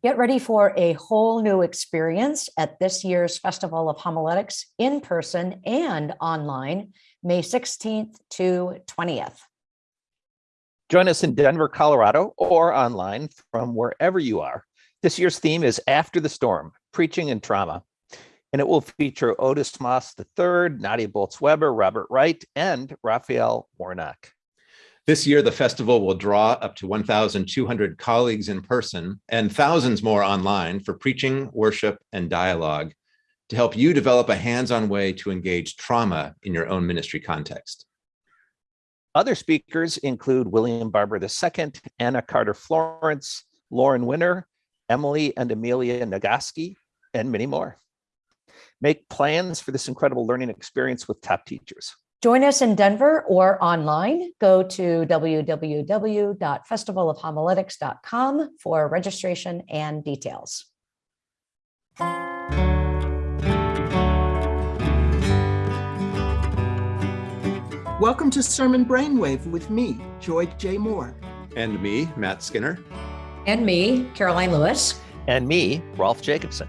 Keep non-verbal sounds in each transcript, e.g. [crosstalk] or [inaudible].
Get ready for a whole new experience at this year's Festival of Homiletics in person and online, May 16th to 20th. Join us in Denver, Colorado, or online from wherever you are. This year's theme is After the Storm, Preaching and Trauma. And it will feature Otis Moss III, Nadia Bolz-Weber, Robert Wright, and Raphael Warnock. This year, the festival will draw up to 1,200 colleagues in person and thousands more online for preaching, worship, and dialogue to help you develop a hands-on way to engage trauma in your own ministry context. Other speakers include William Barber II, Anna Carter Florence, Lauren Winner, Emily and Amelia Nagoski, and many more. Make plans for this incredible learning experience with top teachers. Join us in Denver or online. Go to www.festivalofhomiletics.com for registration and details. Welcome to Sermon Brainwave with me, Joy J. Moore. And me, Matt Skinner. And me, Karoline Lewis. And me, Rolf Jacobson.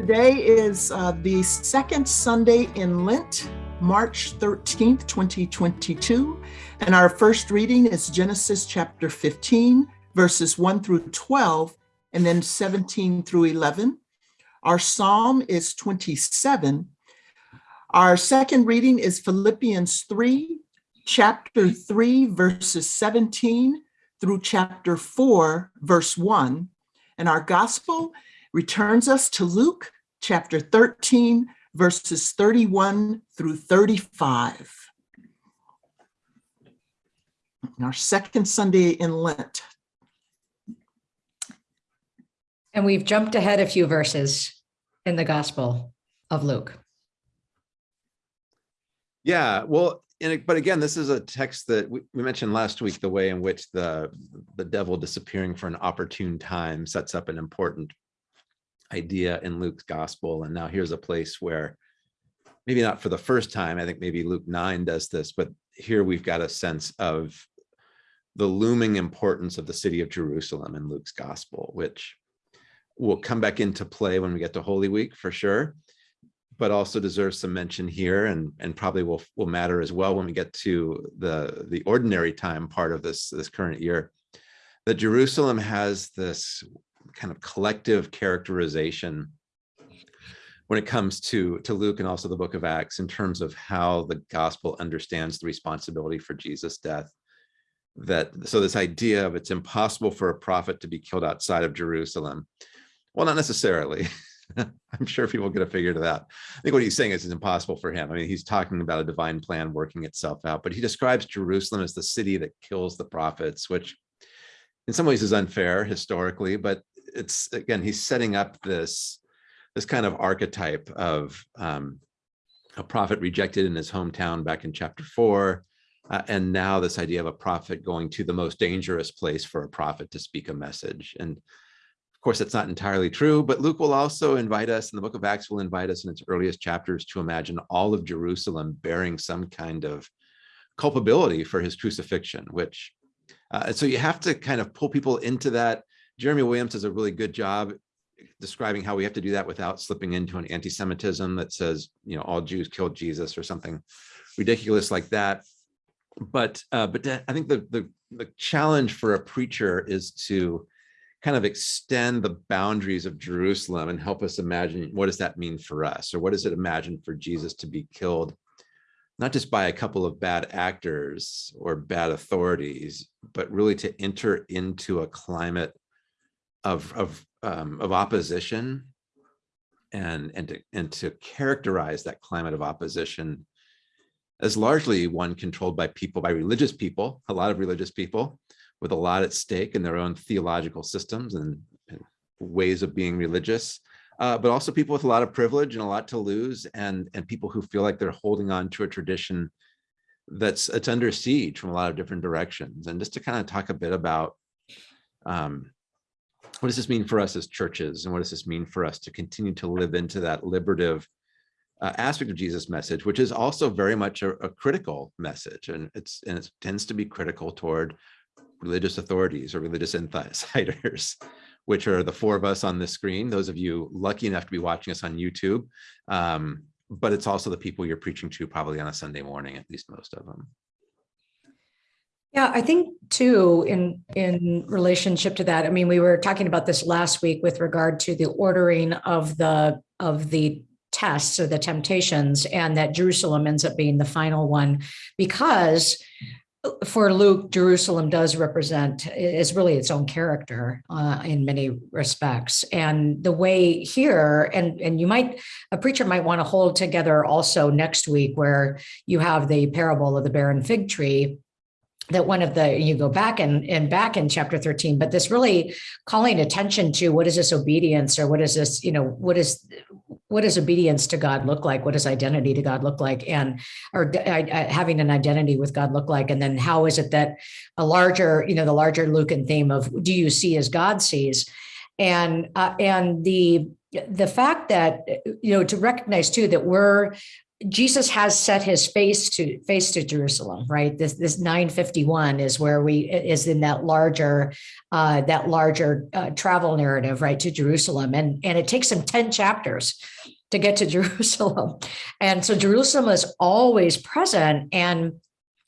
Today is uh, the second Sunday in Lent, March 13th, 2022. And our first reading is Genesis chapter 15, verses 1 through 12, and then 17 through 11. Our psalm is 27. Our second reading is Philippians 3, chapter 3, verses 17 through chapter 4, verse 1. And our gospel returns us to Luke chapter 13, verses 31 through 35. Our second Sunday in Lent. And we've jumped ahead a few verses in the Gospel of Luke. Yeah, well, and, but again, this is a text that we, we mentioned last week, the way in which the, the devil disappearing for an opportune time sets up an important idea in Luke's gospel. And now here's a place where maybe not for the first time, I think maybe Luke 9 does this, but here we've got a sense of the looming importance of the city of Jerusalem in Luke's gospel, which will come back into play when we get to Holy Week for sure, but also deserves some mention here and, and probably will, will matter as well when we get to the, the ordinary time part of this, this current year. That Jerusalem has this kind of collective characterization when it comes to, to Luke and also the book of Acts in terms of how the gospel understands the responsibility for Jesus' death. That so this idea of it's impossible for a prophet to be killed outside of Jerusalem. Well, not necessarily. [laughs] I'm sure people get a figure to that. I think what he's saying is it's impossible for him. I mean, he's talking about a divine plan working itself out, but he describes Jerusalem as the city that kills the prophets, which in some ways is unfair historically, but it's again, he's setting up this, this kind of archetype of um, a prophet rejected in his hometown back in chapter four. Uh, and now this idea of a prophet going to the most dangerous place for a prophet to speak a message. And of course, that's not entirely true, but Luke will also invite us, and the book of Acts will invite us in its earliest chapters to imagine all of Jerusalem bearing some kind of culpability for his crucifixion, which, uh, so you have to kind of pull people into that Jeremy Williams does a really good job describing how we have to do that without slipping into an anti-Semitism that says, you know, all Jews killed Jesus or something ridiculous like that. But uh, but I think the, the the challenge for a preacher is to kind of extend the boundaries of Jerusalem and help us imagine what does that mean for us, or what does it imagine for Jesus to be killed, not just by a couple of bad actors or bad authorities, but really to enter into a climate of of um, of opposition and and to, and to characterize that climate of opposition as largely one controlled by people by religious people a lot of religious people with a lot at stake in their own theological systems and, and ways of being religious uh, but also people with a lot of privilege and a lot to lose and and people who feel like they're holding on to a tradition that's it's under siege from a lot of different directions. And just to kind of talk a bit about um, what does this mean for us as churches? And what does this mean for us to continue to live into that liberative uh, aspect of Jesus' message, which is also very much a, a critical message. And it's and it tends to be critical toward religious authorities or religious [laughs] insiders, which are the four of us on this screen, those of you lucky enough to be watching us on YouTube. Um, but it's also the people you're preaching to probably on a Sunday morning, at least most of them. Yeah, I think too, in, in relationship to that, I mean, we were talking about this last week with regard to the ordering of the, of the tests or the temptations and that Jerusalem ends up being the final one because for Luke, Jerusalem does represent, is really its own character uh, in many respects. And the way here, and, and you might, a preacher might want to hold together also next week where you have the parable of the barren fig tree that one of the you go back and and back in chapter 13 but this really calling attention to what is this obedience or what is this you know what is what does obedience to god look like? What does identity to god look like? And or uh, having an identity with god look like? And then how is it that a larger you know the larger lucan theme of do you see as god sees? And uh, and the the fact that you know to recognize too that we're Jesus has set his face to face to Jerusalem, right? This this 951 is where we is in that larger uh, that larger uh, travel narrative, right, to Jerusalem, and and it takes him 10 chapters to get to [laughs] Jerusalem, and so Jerusalem is always present, and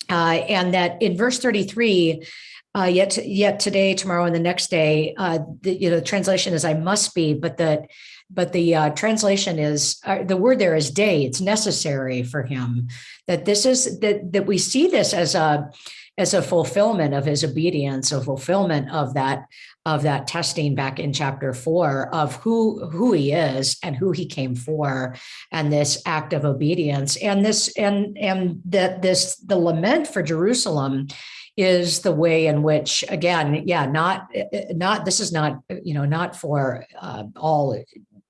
uh, and that in verse 33. Uh, yet, yet today, tomorrow, and the next day, uh, the, you know, the translation is "I must be," but that but the uh, translation is uh, the word there is day. It's necessary for him. That this is that that we see this as a as a fulfillment of his obedience a fulfillment of that of that testing back in chapter four of who who he is and who he came for and this act of obedience. And this and and that this the lament for jerusalem is the way in which again yeah not not this is not you know not for uh, all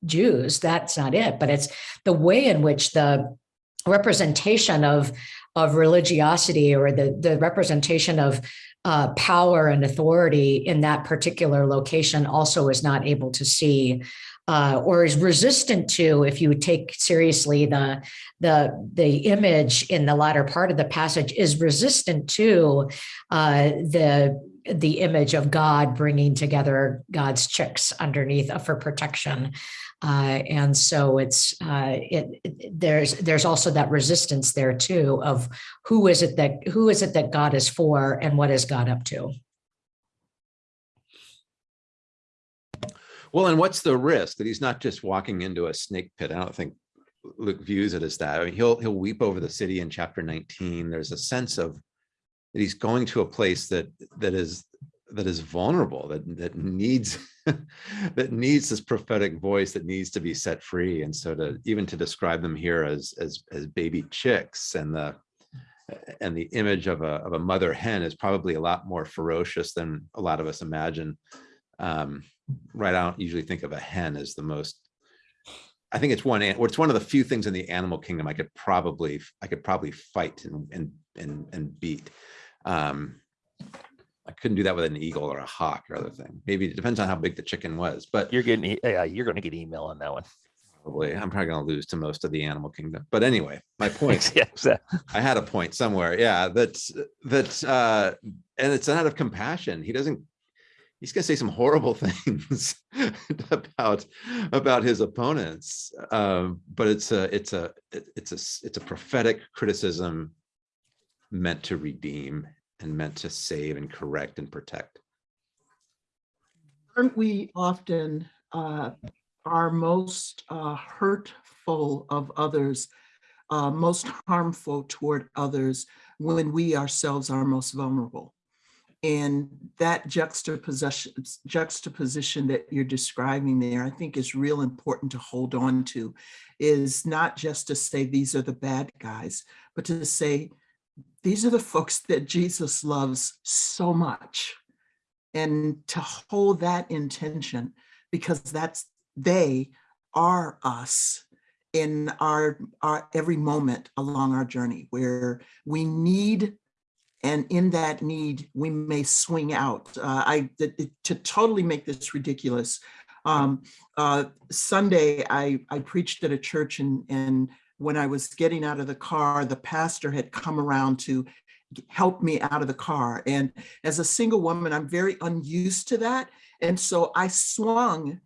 Jews. That's not it, but it's the way in which the representation of of religiosity or the the representation of uh, power and authority in that particular location also is not able to see uh, or is resistant to if you take seriously the the the image in the latter part of the passage is resistant to uh, the the image of God bringing together God's chicks underneath for protection. Uh, and so it's uh, it, it, there's there's also that resistance there too of who is it that who is it that God is for and what is God up to. Well, and what's the risk that he's not just walking into a snake pit? I don't think Luke views it as that. I mean, he'll he'll weep over the city in chapter 19. There's a sense of that he's going to a place that that is that is vulnerable, that that needs [laughs] that needs this prophetic voice that needs to be set free. And so to even to describe them here as as as baby chicks and the and the image of a of a mother hen is probably a lot more ferocious than a lot of us imagine. Um, right, I don't usually think of a hen as the most. I think it's one. It's one of the few things in the animal kingdom I could probably I could probably fight and and and, and beat. Um, I couldn't do that with an eagle or a hawk or other thing. Maybe it depends on how big the chicken was, but You're getting, yeah, you're gonna get email on that one. probably I'm probably going to lose to most of the animal kingdom. But anyway, my [laughs] point, Yeah, exactly. I had a point somewhere. Yeah, that's that, uh, and it's out of compassion. He doesn't. He's going to say some horrible [laughs] things about about his opponents, um, but it's a it's a it's a it's a prophetic criticism meant to redeem and meant to save and correct and protect. Aren't we often uh, most uh, hurtful of others, uh, most harmful toward others when we ourselves are most vulnerable? And that juxtaposition, juxtaposition that you're describing there, I think is real important to hold on to, is not just to say these are the bad guys, but to say these are the folks that Jesus loves so much. And to hold that intention, because that's they are us in our, our every moment along our journey where we need and in that need we may swing out uh, i to totally make this ridiculous um, uh, sunday i i preached at a church and and when I was getting out of the car, the pastor had come around to help me out of the car. And as a single woman, I'm very unused to that. And so I swung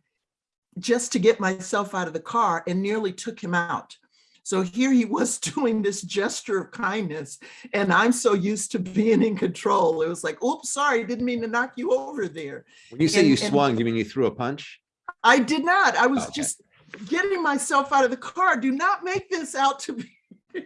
just to get myself out of the car and nearly took him out. So here he was [laughs] doing this gesture of kindness, and I'm so used to being in control. It was like, oops, sorry, didn't mean to knock you over there. When you say And- you swung, you mean you threw a punch? I did not. I was Okay. just getting myself out of the car. Do not make this out to be. [laughs]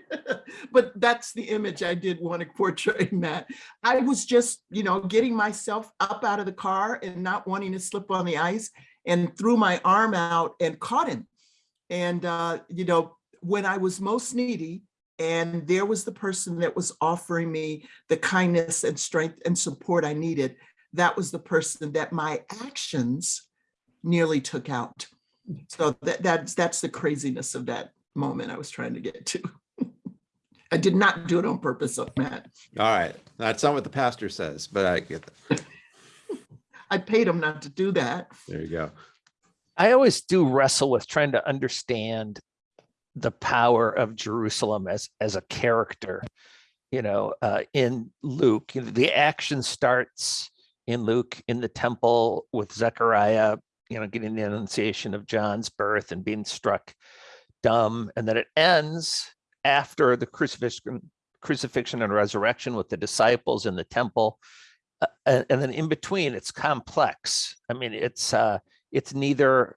but that's the image I did want to portray, [laughs] Matt. I was just, you know, getting myself up out of the car and not wanting to slip on the ice and threw my arm out and caught him. And, uh, you know, when I was most needy, and there was the person that was offering me the kindness and strength and support I needed, that was the person that my actions nearly took out. So that, that's, that's the craziness of that moment I was trying to get to. [laughs] I did not do it on purpose, Matt. All right, that's not what the pastor says, but I get that. [laughs] I paid him not to do that. There you go. I always do wrestle with trying to understand the power of Jerusalem as as a character. You know, uh, in Luke, you know, the action starts in Luke in the temple with Zechariah, you know, getting the annunciation of John's birth and being struck dumb, and then it ends after the crucifixion, crucifixion and resurrection with the disciples in the temple. Uh, and, and then in between, it's complex. I mean, it's uh, it's neither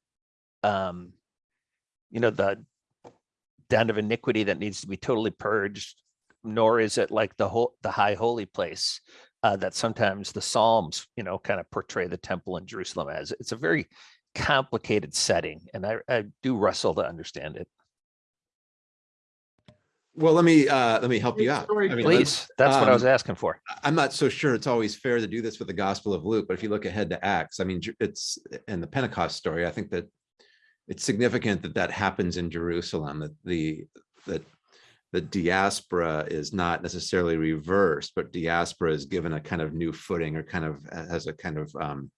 um you know the den of iniquity that needs to be totally purged nor is it like the whole the high holy place uh that sometimes the psalms you know kind of portray the temple in jerusalem as. It's a very complicated setting and i i do wrestle to understand it. Well, let me, uh, let me help you out. I mean, please that's what i was um, asking for. I'm not so sure it's always fair to do this with the Gospel of Luke, but if you look ahead to Acts, I mean, it's in the Pentecost story, I think that it's significant that that happens in Jerusalem, that the, that the diaspora is not necessarily reversed, but diaspora is given a kind of new footing or kind of has a kind of, um,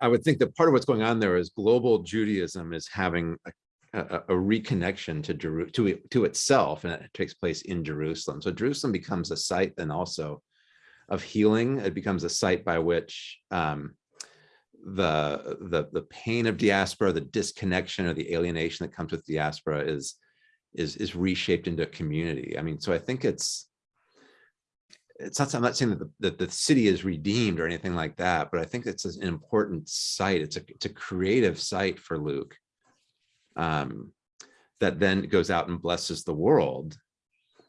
I- would think that part of what's going on there is global Judaism is having a a, a- a reconnection to Jeru, to to itself, and it takes place in Jerusalem. So Jerusalem becomes a site then also of healing. It becomes a site by which um, the the the pain of diaspora, the disconnection or the alienation that comes with diaspora is is is reshaped into a community. I mean, so I think it's it's not, I'm not saying that the, that the city is redeemed or anything like that, but I think it's an important site. It's a, it's a creative site for Luke um, that then goes out and blesses the world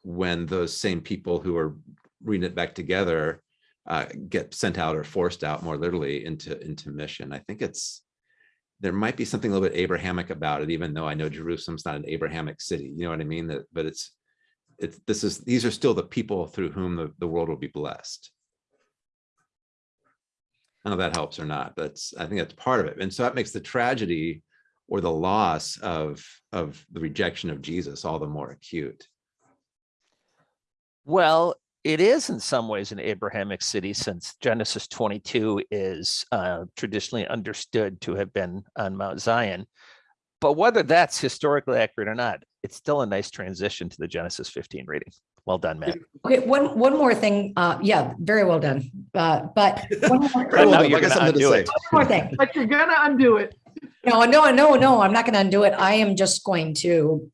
when those same people who are reading it back together uh, get sent out or forced out more literally into into mission. I think it's there might be something a little bit Abrahamic about it, even though I know Jerusalem's not an Abrahamic city. You know what I mean? That, but it's it's this is these are still the people through whom the, the world will be blessed. I don't know if that helps or not, but it's, I think that's part of it. And so that makes the tragedy or the loss of of the rejection of Jesus all the more acute. Well, it is in some ways an Abrahamic city since Genesis 22 is uh, traditionally understood to have been on Mount Zion. But whether that's historically accurate or not, it's still a nice transition to the Genesis 15 reading. Well done, Matt. [laughs] Okay, one, one more thing. Uh, yeah, very well done. Uh, but [laughs] one more, But now Well, you're I got gonna something to undo say. it. one more thing. But you're gonna undo it. No, no, no, no, I'm not going to undo it. I am just going to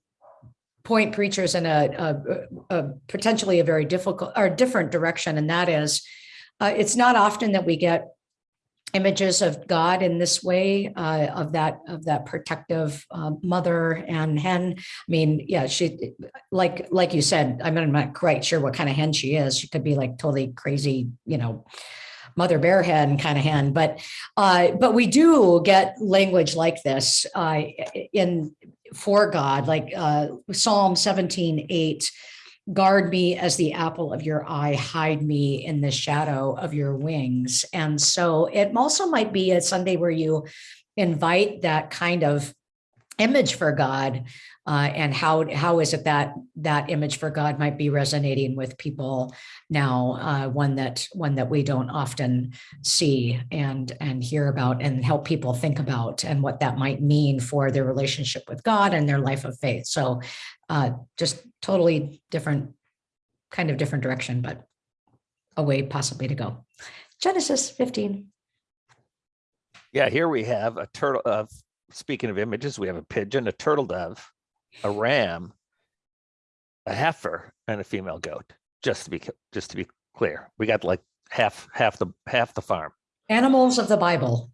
point preachers in a, a, a potentially a very difficult or different direction. And that is, uh, it's not often that we get images of God in this way, uh, of that, of that protective, uh, mother and hen. I mean, yeah, she, like, like you said, I'm not quite sure what kind of hen she is. She could be like totally crazy, you know, mother bear hen kind of hen, but uh, but we do get language like this uh, in for God, like uh, Psalm 17, 8, guard me as the apple of your eye, hide me in the shadow of your wings. And so it also might be a Sunday where you invite that kind of image for God uh, and how how is it that that image for God might be resonating with people now uh, one that one that we don't often see and and hear about and help people think about and what that might mean for their relationship with God and their life of faith. So uh, just totally different kind of different direction but a way possibly to go. Genesis 15 Yeah, here we have a turtle of, speaking of images, we have a pigeon, a turtle dove, a ram, a heifer and a female goat, just to be, just to be clear. We got like half, half the, half the farm. Animals of the Bible.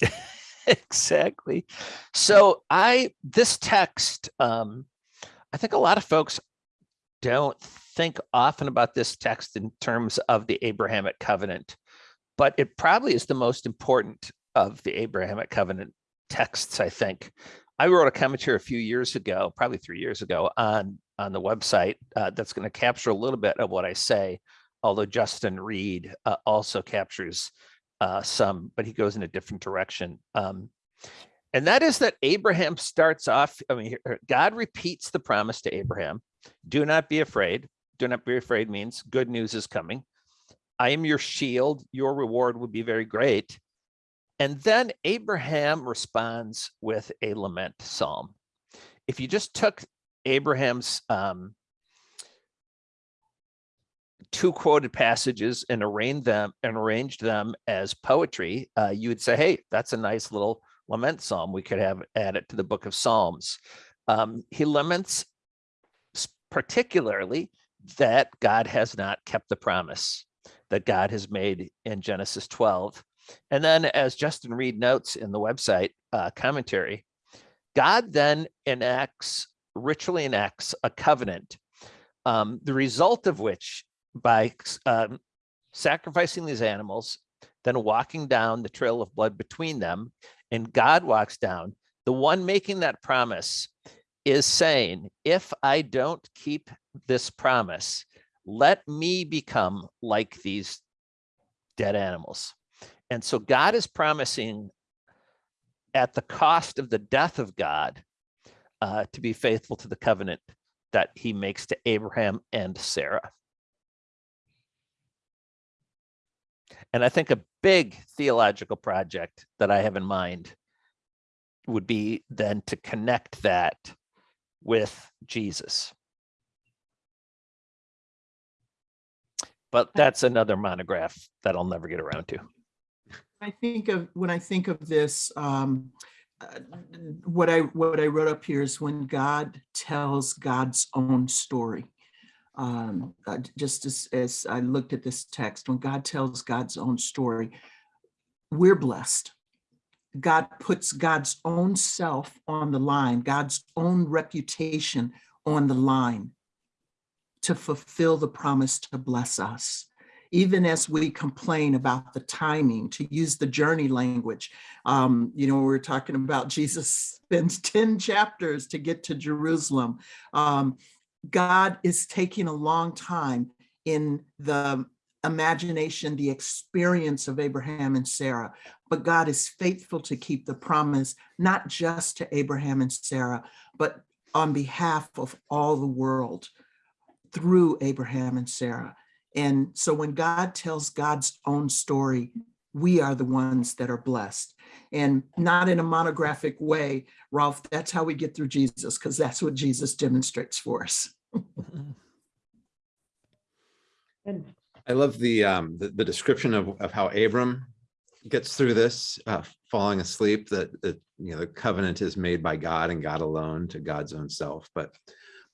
[laughs] exactly. So I this text, um, I think a lot of folks don't think often about this text in terms of the Abrahamic covenant, but it probably is the most important of the Abrahamic covenant texts, I think. I wrote a commentary a few years ago, probably three years ago, on on the website uh, that's going to capture a little bit of what I say, although Justin Reed uh, also captures uh, some, but he goes in a different direction. Um, and that is that Abraham starts off, I mean, God repeats the promise to Abraham do not be afraid. Do not be afraid means good news is coming. I am your shield. Your reward will be very great. And then Abraham responds with a lament psalm. If you just took Abraham's um, two quoted passages and arranged them and arranged them as poetry, uh, you would say, "Hey, that's a nice little lament psalm. We could have add it to the book of Psalms." Um, he laments particularly that God has not kept the promise that God has made in Genesis 12. And then, as Justin Reed notes in the website uh, commentary, God then enacts, ritually enacts a covenant, um, the result of which, by um, sacrificing these animals, then walking down the trail of blood between them, and God walks down, the one making that promise is saying, if I don't keep this promise, let me become like these dead animals. And so God is promising at the cost of the death of God uh, to be faithful to the covenant that he makes to Abraham and Sarah. And I think a big theological project that I have in mind would be then to connect that with Jesus. But that's another monograph that I'll never get around to. I think of, when I think of this, um, uh, what I, what I wrote up here is when God tells God's own story. Um, uh, just as, as I looked at this text, when God tells God's own story, we're blessed. God puts God's own self on the line, God's own reputation on the line to fulfill the promise to bless us even as we complain about the timing, to use the journey language. Um, you know, we we're talking about Jesus spends [laughs] 10 chapters to get to Jerusalem. Um, God is taking a long time in the imagination, the experience of Abraham and Sarah, but God is faithful to keep the promise, not just to Abraham and Sarah, but on behalf of all the world through Abraham and Sarah. And so when God tells God's own story, we are the ones that are blessed. And not in a monographic way, Rolf, that's how we get through Jesus, because that's what Jesus demonstrates for us. [laughs] I love the, um, the, the description of, of how Abram gets through this, uh, falling asleep, that, that, you know, the covenant is made by God and God alone to God's own self, but,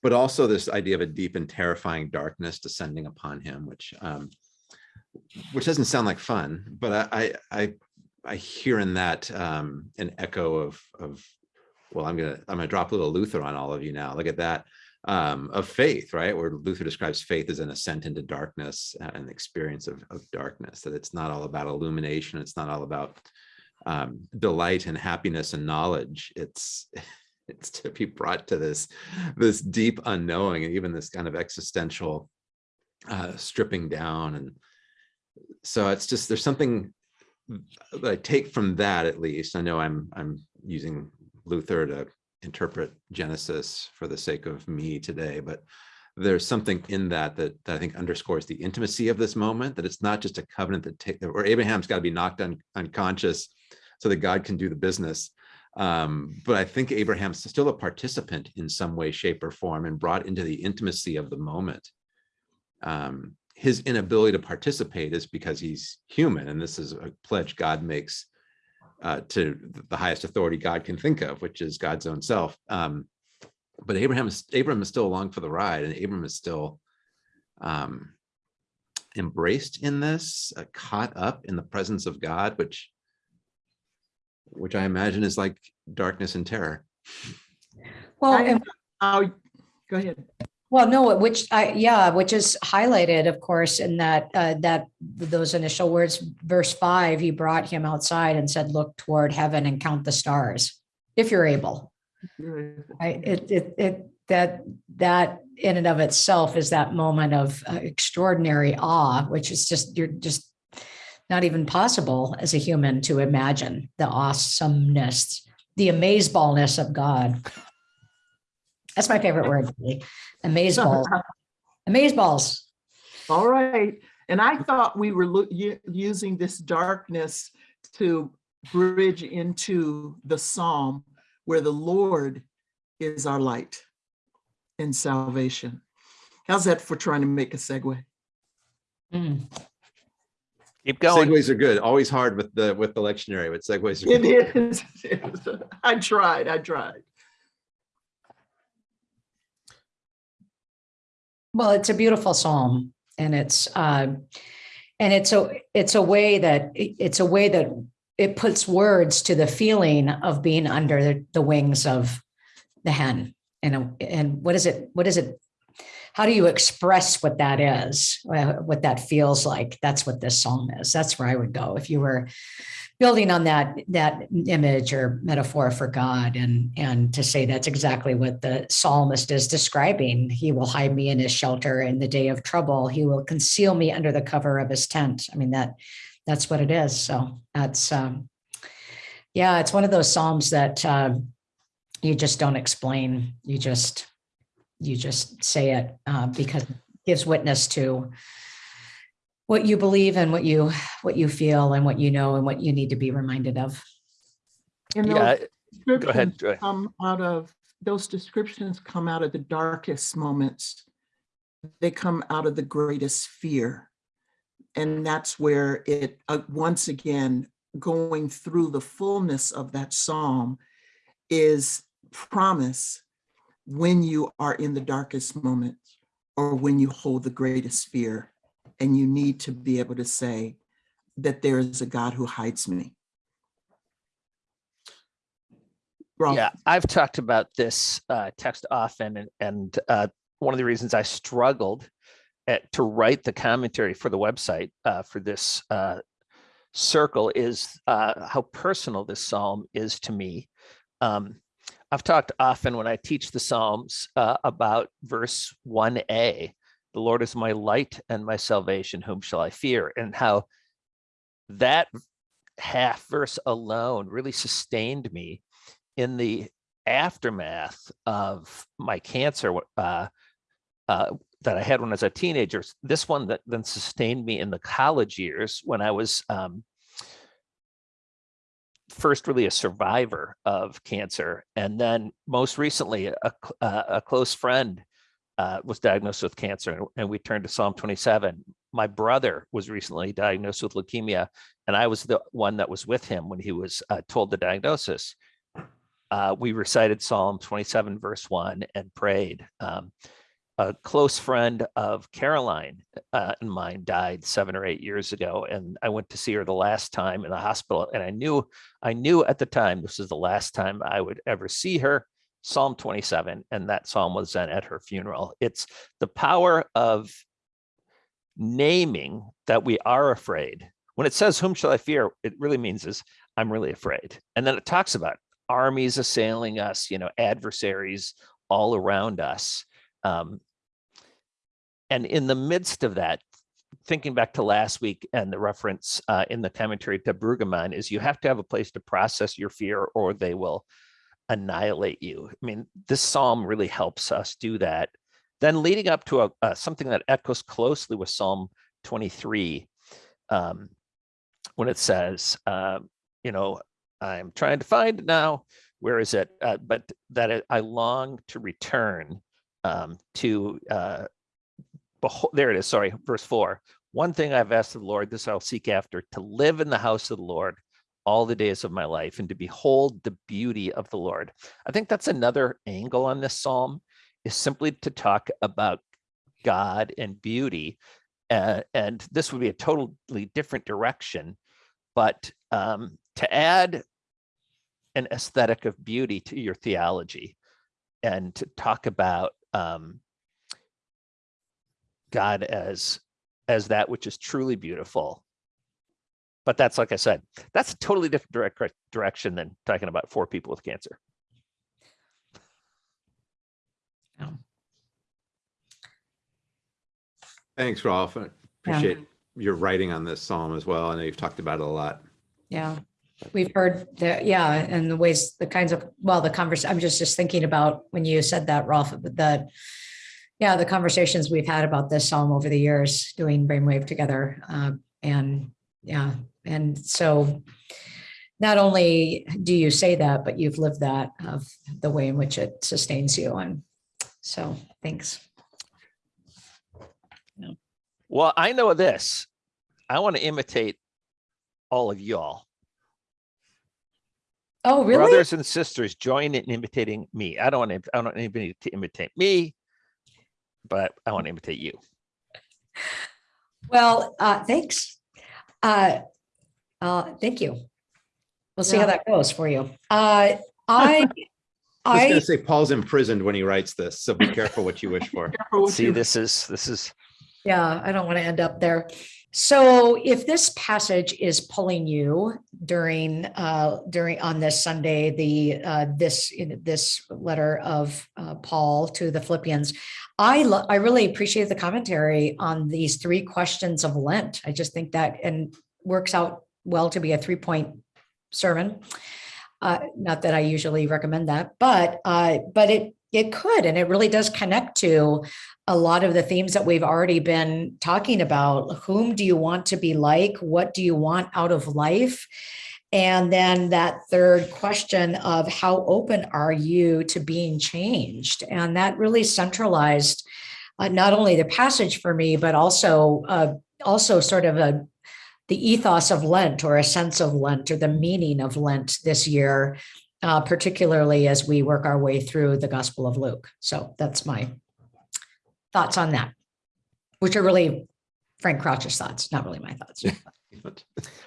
but also this idea of a deep and terrifying darkness descending upon him, which, um, which doesn't sound like fun, but I, I, I, hear in that, um, an echo of, of, well, I'm gonna, I'm gonna drop a little Luther on all of you now. Look at that um, of faith, right? Where Luther describes faith as an ascent into darkness, uh, an experience of, of darkness, that it's not all about illumination. It's not all about um, delight and happiness and knowledge. It's, it's to be brought to this, this deep unknowing and even this kind of existential uh, stripping down. And so it's just, there's something that I take from that at least. I know I'm, I'm using Luther to interpret Genesis for the sake of me today, but there's something in that that, that I think underscores the intimacy of this moment, that it's not just a covenant that take, or Abraham's got to be knocked un, unconscious so that God can do the business. Um, but I think Abraham's still a participant in some way, shape or form and brought into the intimacy of the moment. Um, his inability to participate is because he's human. And this is a pledge God makes uh, to the highest authority God can think of, which is God's own self. Um, but Abraham is Abraham is still along for the ride, and Abraham is still um, embraced in this, uh, caught up in the presence of God, which which I imagine is like darkness and terror. Well, I- and Oh, go ahead. Well, no, which I, yeah, which is highlighted, of course, in that, uh, that, those initial words, verse five, he brought him outside and said, look toward heaven and count the stars, if you're able. I, it, it, it, that, that in and of itself is that moment of uh, extraordinary awe, which is just, you're just not even possible as a human to imagine the awesomeness, the amazeballness of God. That's my favorite word, really. Amazeball, [laughs] amazeballs. All right. And I thought we were using this darkness to bridge into the psalm where the Lord is our light and salvation. How's that for trying to make a segue? Mm. Keep going. Segues are good. Always hard with the with the lectionary, but segues are It good. is. I tried, I tried. Well, it's a beautiful psalm and it's, uh, and it's a, it's a way that, it's a way that it puts words to the feeling of being under the- the wings of the hen. And, and what is it, what is it? How do you express what that is, uh, what that feels like? That's what this psalm is. That's where I would go. If you were building on that, that image or metaphor for God and, and to say that's exactly what the psalmist is describing. He will hide me in his shelter in the day of trouble. He will conceal me under the cover of his tent. I mean, that, that's what it is. So that's, um, yeah, it's one of those psalms that, um, you just don't explain. You just, you just say it, uh, because it gives witness to what you believe and what you, what you feel and what you know and what you need to be reminded of. And Yeah, those go ahead. descriptions Joy. Come out of, those descriptions come out of the darkest moments. They come out of the greatest fear. And that's where it, uh, once again, going through the fullness of that psalm is promise when you are in the darkest moments or when you hold the greatest fear and you need to be able to say that there is a God who hides me. Rolf, Yeah, I've talked about this uh, text often, and, and uh, one of the reasons I struggled at, to write the commentary for the website uh, for this uh, circle is uh, how personal this psalm is to me. Um, I've talked often when I teach the Psalms uh, about verse 1a, the Lord is my light and my salvation, whom shall I fear? And how that half verse alone really sustained me in the aftermath of my cancer uh, uh, that I had when I was a teenager, this one that then sustained me in the college years when I was um, first really a survivor of cancer. And then most recently, a, cl- uh, a close friend uh, was diagnosed with cancer and- we turned to Psalm 27. My brother was recently diagnosed with leukemia and I was the one that was with him when he was uh, told the diagnosis uh, we recited Psalm 27, verse 1, and prayed. Um, a close friend of Karoline uh, and mine died seven or eight years ago, and I went to see her the last time in the hospital. And I knew, I knew at the time this was the last time I would ever see her. Psalm 27, and that psalm was then at her funeral. It's the power of naming that we are afraid. When it says, "Whom shall I fear?" it really means is I'm really afraid. And then it talks about armies assailing us, you know, adversaries all around us. Um, and in the midst of that, thinking back to last week and the reference uh, in the commentary to Brueggemann is you have to have a place to process your fear or they will annihilate you. I mean, this psalm really helps us do that. Then leading up to a, something that echoes closely with Psalm 23, um, when it says, uh, you know, I'm trying to find now. Where is it? Uh, but that I long to return um, to. Uh, there it is. Sorry, verse four. One thing I've asked of the Lord, this I'll seek after: to live in the house of the Lord all the days of my life and to behold the beauty of the Lord. I think that's another angle on this psalm is simply to talk about God and beauty. Uh, and this would be a totally different direction, but um, to add an aesthetic of beauty to your theology and to talk about um, God as as that which is truly beautiful. But that's like I said, that's a totally different direct direction than talking about four people with cancer. Thanks, Rolf. I appreciate your writing on this psalm as well. I know you've talked about it a lot. Yeah, we've heard that, yeah, and the ways, the kinds of, well, the conversation, I'm just, just thinking about when you said that, Rolf, that, yeah, the conversations we've had about this psalm over the years, doing Brainwave together. uh, And, yeah, and so not only do you say that, but you've lived that of the way in which it sustains you. And so, thanks. Well, I know this. I want to imitate all of y'all. Oh, really? Brothers and sisters, join in imitating me. I don't want to, I don't want anybody to imitate me, but I want to imitate you. Well, uh, thanks. Uh, uh, thank you. We'll see how that goes for you. Uh, I, [laughs] I was gonna say Paul's imprisoned when he writes this, so be careful what you wish for. [laughs] See, this is, this is, yeah, I don't want to end up there. So if this passage is pulling you during, uh, during, on this Sunday, the, uh, this, this letter of, uh, Paul to the Philippians, I, I really appreciate the commentary on these three questions of Lent. I just think that and works out well to be a three-point sermon. Uh, not that I usually recommend that, but, uh, but it, it could, and it really does connect to a lot of the themes that we've already been talking about. Whom do you want to be like? What do you want out of life? And then that third question of how open are you to being changed? And that really centralized uh, not only the passage for me, but also uh, also sort of a the ethos of Lent or a sense of Lent or the meaning of Lent this year, uh, particularly as we work our way through the Gospel of Luke. So that's my thoughts on that, which are really Frank Crouch's thoughts, not really my thoughts. [laughs]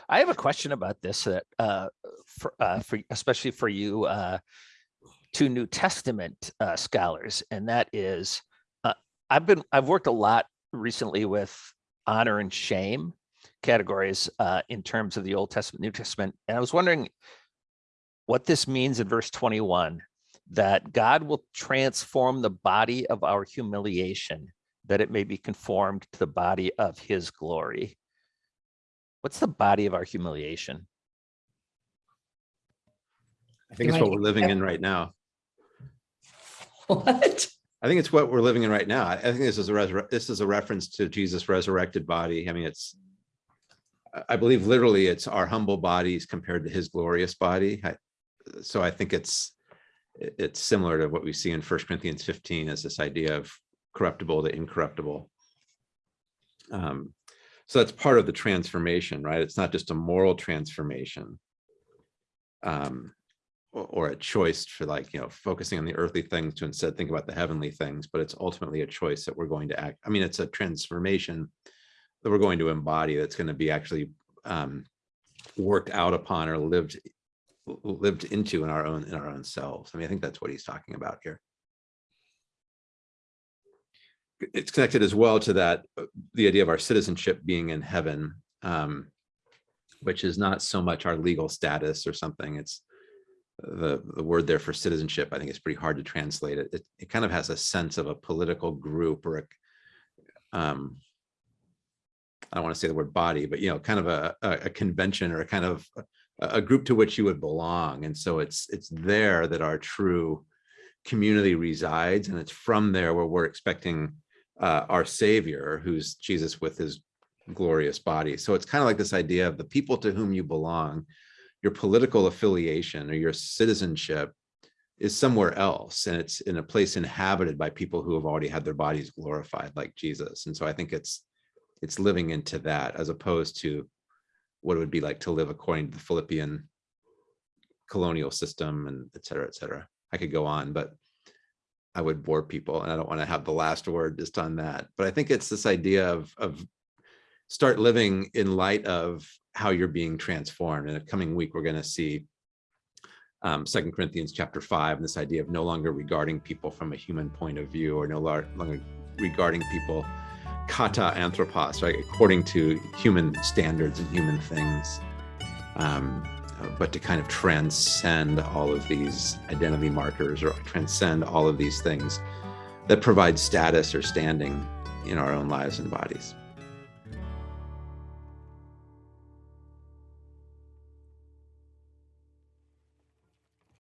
I have a question about this that, uh, for, uh, for, especially for you, uh, two New Testament, uh, scholars, and that is, uh, I've been, I've worked a lot recently with honor and shame categories, uh, in terms of the Old Testament, New Testament, and I was wondering what this means in verse twenty-one, that God will transform the body of our humiliation, that it may be conformed to the body of his glory. What's the body of our humiliation? I think it's You what we're living in right now. What? I think it's what we're living in right now. I I think this is a this is a reference to Jesus' resurrected body. I mean, it's I- I believe literally it's our humble bodies compared to his glorious body. I- So I think it's it's similar to what we see in First Corinthians 15 as this idea of corruptible to incorruptible. Um, So that's part of the transformation, right? It's not just a moral transformation. Um, or, or a choice for like, you know, focusing on the earthly things to instead think about the heavenly things, but it's ultimately a choice that we're going to act. I mean, it's a transformation that we're going to embody that's going to be actually um, worked out upon or lived lived into in our own in our own selves. I mean, I think that's what he's talking about here. It's connected as well to that, uh, the idea of our citizenship being in heaven, um, which is not so much our legal status or something. It's the, the word there for citizenship, I think it's pretty hard to translate it. It, it kind of has a sense of a political group or a, um, I don't want to say the word body, but you know, kind of a, a, a convention or a kind of a, group to which you would belong. And so it's, it's there that our true community resides. And it's from there where we're expecting uh, our savior, who's Jesus with his glorious body. So it's kind of like this idea of the people to whom you belong, your political affiliation or your citizenship is somewhere else and it's in a place inhabited by people who have already had their bodies glorified like Jesus. And so I think it's it's living into that as opposed to what it would be like to live according to the Philippian colonial system and et cetera, et cetera. I could go on, but I would bore people and I don't want to have the last word just on that. But I think it's this idea of, of start living in light of how you're being transformed. In a coming week, we're going to see um, Second Corinthians chapter five, and this idea of no longer regarding people from a human point of view or no longer regarding people kata anthropos, right, according to human standards and human things, um, uh, but to kind of transcend all of these identity markers or transcend all of these things that provide status or standing in our own lives and bodies.